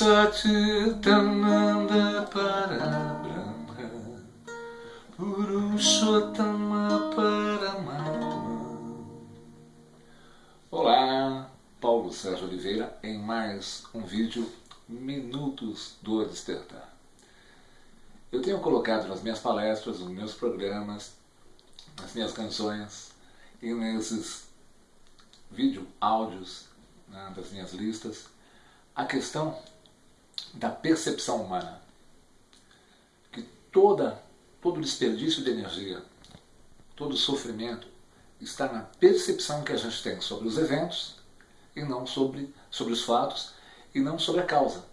Satchitananda Parabrahma Purushottama Paramatma Olá, Paulo Sérgio Oliveira em mais um vídeo Minutos do Despertar. Eu tenho colocado nas minhas palestras, nos meus programas, nas minhas canções e nesses vídeo áudios né, das minhas listas a questão da percepção humana. Que toda, todo desperdício de energia, todo sofrimento está na percepção que a gente tem sobre os eventos e não sobre, sobre os fatos e não sobre a causa.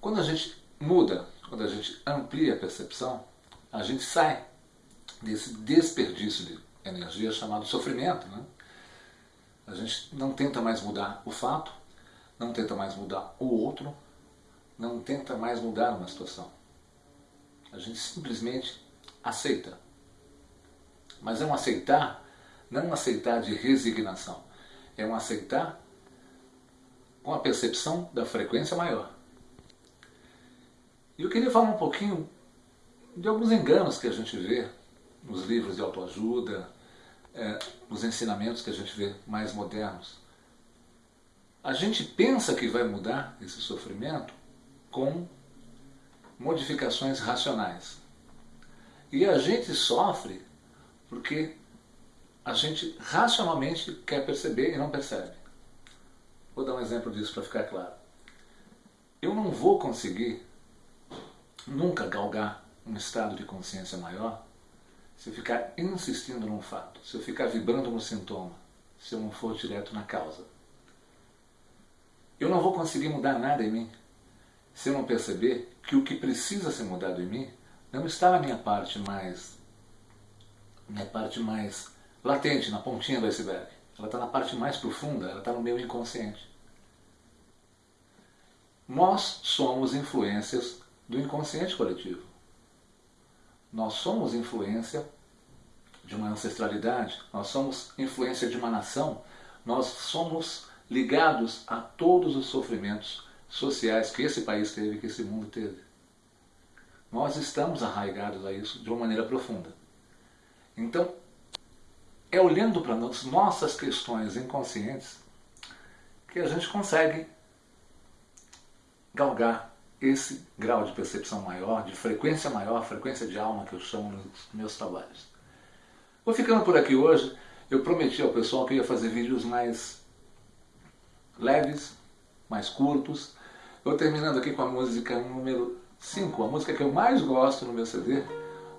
Quando a gente muda, quando a gente amplia a percepção, a gente sai desse desperdício de energia chamado sofrimento. Né? A gente não tenta mais mudar o fato, não tenta mais mudar o outro, não tenta mais mudar uma situação. A gente simplesmente aceita. Mas é um aceitar, não um aceitar de resignação. É um aceitar com a percepção da frequência maior. E eu queria falar um pouquinho de alguns enganos que a gente vê nos livros de autoajuda, é, nos ensinamentos que a gente vê mais modernos. A gente pensa que vai mudar esse sofrimento com modificações racionais. E a gente sofre porque a gente racionalmente quer perceber e não percebe. Vou dar um exemplo disso para ficar claro. Eu não vou conseguir nunca galgar um estado de consciência maior se eu ficar insistindo num fato, se eu ficar vibrando no sintoma, se eu não for direto na causa. Eu não vou conseguir mudar nada em mim se eu não perceber que o que precisa ser mudado em mim não está na minha parte mais minha parte mais latente, na pontinha do iceberg. Ela está na parte mais profunda, ela está no meu inconsciente. Nós somos influências do inconsciente coletivo. Nós somos influência de uma ancestralidade, nós somos influência de uma nação, nós somos ligados a todos os sofrimentos sociais que esse país teve, que esse mundo teve. Nós estamos arraigados a isso de uma maneira profunda. Então, é olhando para as nossas questões inconscientes que a gente consegue galgar esse grau de percepção maior, de frequência maior, frequência de alma que eu chamo nos meus trabalhos. Vou ficando por aqui hoje. Eu prometi ao pessoal que ia fazer vídeos mais leves, mais curtos. Vou terminando aqui com a música número 5, a música que eu mais gosto no meu CD,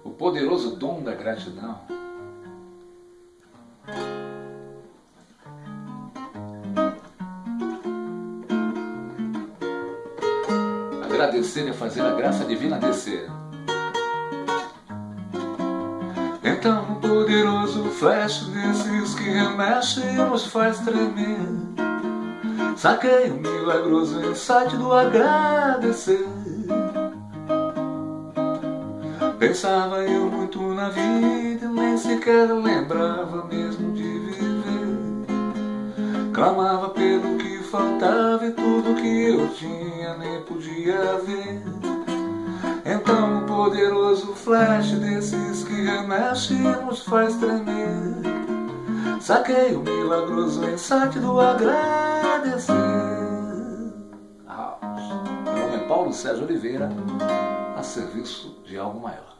O Poderoso Dom da Gratidão. Agradecer é fazer a graça divina descer. Então o poderoso flash desses que remexe e nos faz tremer Saquei o milagroso insight do agradecer. Pensava eu muito na vida Nem sequer lembrava mesmo de viver. Clamava pelo que faltava e tudo que eu tinha nem podia ver. Então o poderoso flash desses que remexe nos faz tremer Saquei o milagroso insight do agradecer. Meu nome é Paulo Sérgio Oliveira, a serviço de algo maior